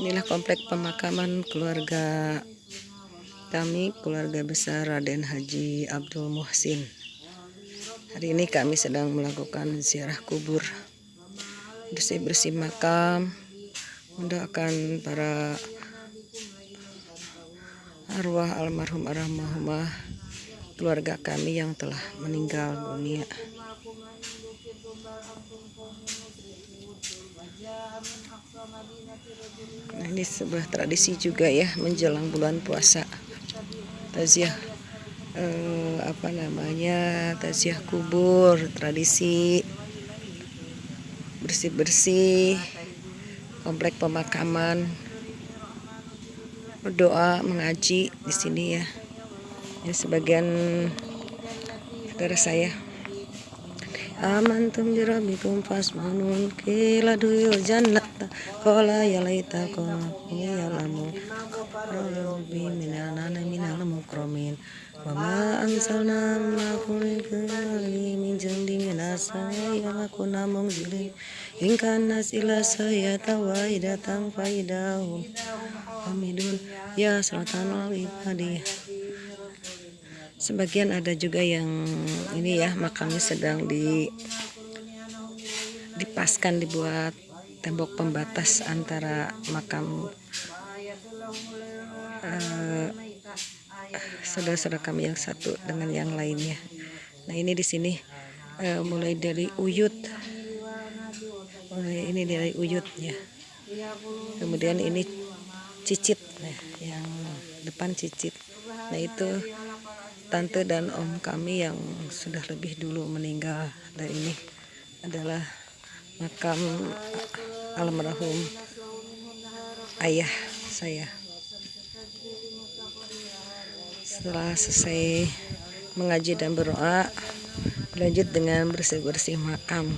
Inilah komplek pemakaman keluarga kami, keluarga besar Raden Haji Abdul Muhsin. Hari ini kami sedang melakukan ziarah kubur, bersih-bersih makam, mendoakan para arwah almarhum almarhumah keluarga kami yang telah meninggal dunia. Nah, ini sebuah tradisi juga ya menjelang bulan puasa. Taziah eh, apa namanya? Taziah kubur, tradisi bersih-bersih komplek pemakaman berdoa mengaji di sini ya. Ini sebagian saudara saya amantum jirabikum fasmanun. Kila duyul jannata qala ya laita qala ya lamu. Rabbi minana minal mukramin. Wa ma ansalna ma kulli min jandi minasa ya lakuna mungzilin in kana sila saya tawaidatang faidahum. Hamidun ya sultanul ibadiyah sebagian ada juga yang ini ya makamnya sedang di dipaskan dibuat tembok pembatas antara makam uh, saudara-saudara kami yang satu dengan yang lainnya. Nah ini di sini uh, mulai dari uyut, mulai ini dari uyut ya. Kemudian ini cicit, nah, yang depan cicit. Nah itu tante dan om kami yang sudah lebih dulu meninggal. Dan ini adalah makam almarhum ayah saya. Setelah selesai mengaji dan berdoa lanjut dengan bersih-bersih makam.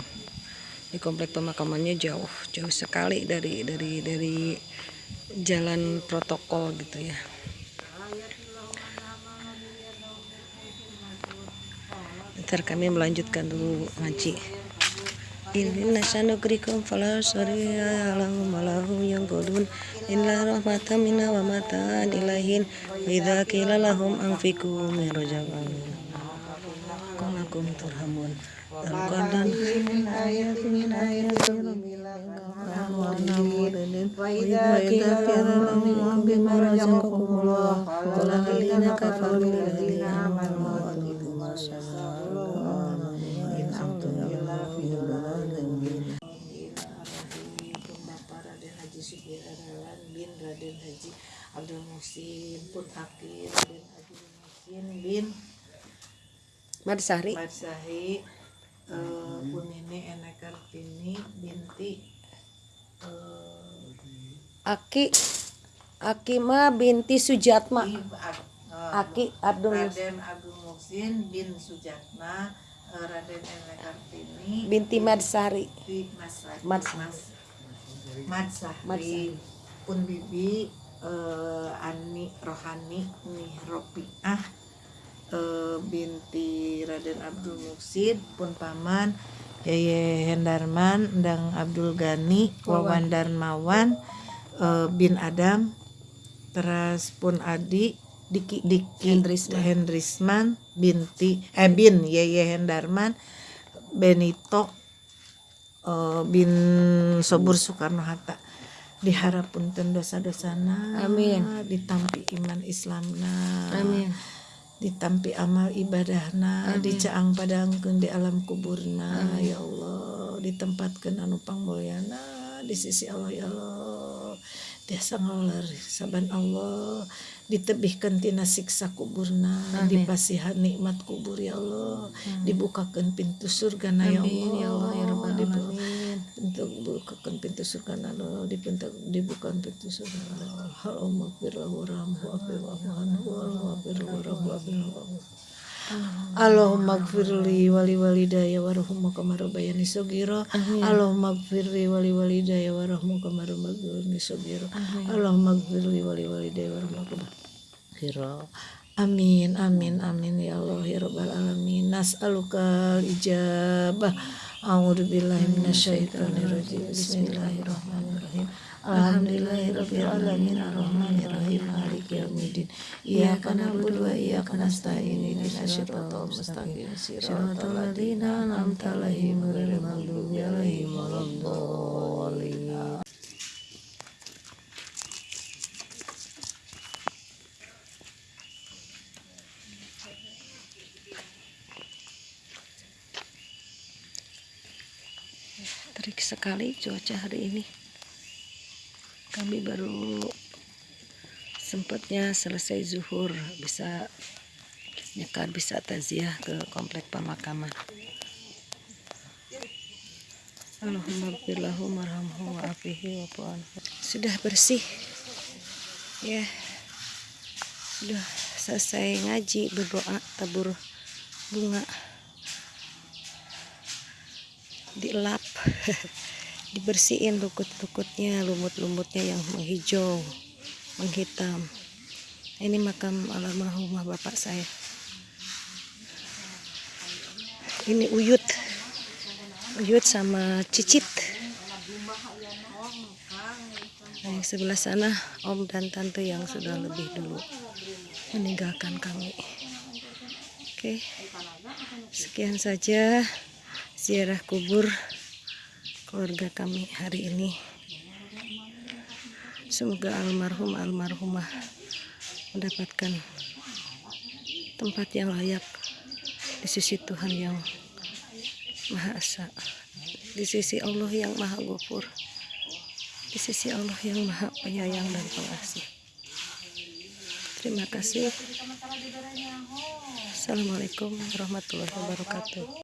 Di komplek pemakamannya jauh jauh sekali dari dari dari jalan protokol gitu ya ntar kami melanjutkan dulu ngaji ini nasanukrikum fala alam malahum yang godun. Illa rahmatan minna wa matan ilahin. Qila lahum anfiqu min rajabam qalakum turhamun. Al-Qadam min ayati min ayati wa amanu bin Raden Haji Abdul Musin pun Hakim bin Abdul Musin bin Madsari Madsari uh, pun ini Enek Kartini binti uh, Aki Akima binti Sujatma. Uh, Aki Abdul Raden Abdul Musin bin Sujatma Raden Enek Kartini binti Madsari Madsari Madsari Madsari pun bibi uh, Ani Rohani nih Ropiah uh, binti Raden Abdul Muksid pun paman Yeye Hendarman dan Abdul Gani Wawan. Darmawan uh, bin Adam terus pun Adi Diki Diki Hendrisman, Hendrisman binti eh bin Yeye Hendarman Benito uh, bin Sobur Soekarno Hatta diharapkan dosa-dosana amin. ditampi iman Islamna amin. ditampi amal ibadahna dicaang padangkeun di alam kuburna amin. ya Allah. Ditempatkan anu pangmulyana di sisi Allah ya Allah. Tiasa ngaular saban Allah. Ditebihkan tina siksa kuburna Amin. dipasihan nikmat kubur ya Allah. Amin. dibukakan pintu surga na ya Allah ya Allah. Ya Rabbal alamin untuk bukakan pintu surga Allah dibuka dibukakan pintu surga na Allah firlahu rahmu afiwahu anhu wa firlahu rahmu Allahumma gfirli wali walidaya warahmu kamaru bayani sogiro Allahumma gfirli wali walidaya warahmu kamaru bayani sogiro Allahumma gfirli wali walidaya warahmu kamaru Amin amin amin ya Allah ya rabbal alamin. Nas'aluka ijabah A'udzubillahi minasyaitonirrajim. Bismillahirrahmanirrahim. Alhamdulillahirabbil alamin arrahmanirrahim maliki yaumiddin. Iyyaka na'budu wa iyyaka nasta'in ihdinas siratal mustaqim. Siratal ladzina an'amta 'alaihim ghairil maghdubi 'alaihim waladdallin. Terik sekali cuaca hari ini. Kami baru sempatnya selesai zuhur bisa nyekar bisa taziah ke komplek pemakaman. Sudah bersih. Ya. Sudah selesai ngaji berdoa tabur bunga dielap dibersihin lukut-lukutnya lumut-lumutnya yang menghijau menghitam. Ini makam almarhumah bapak saya. Ini uyut. Uyut sama cicit. Nah, yang sebelah sana om dan tante yang sudah lebih dulu meninggalkan kami. Oke sekian saja ziarah kubur keluarga kami hari ini. Semoga almarhum almarhumah mendapatkan tempat yang layak di sisi Tuhan yang Maha Esa di sisi Allah yang Maha Gofur di sisi Allah yang Maha Penyayang dan Pengasih. Terima kasih. Assalamualaikum warahmatullahi wabarakatuh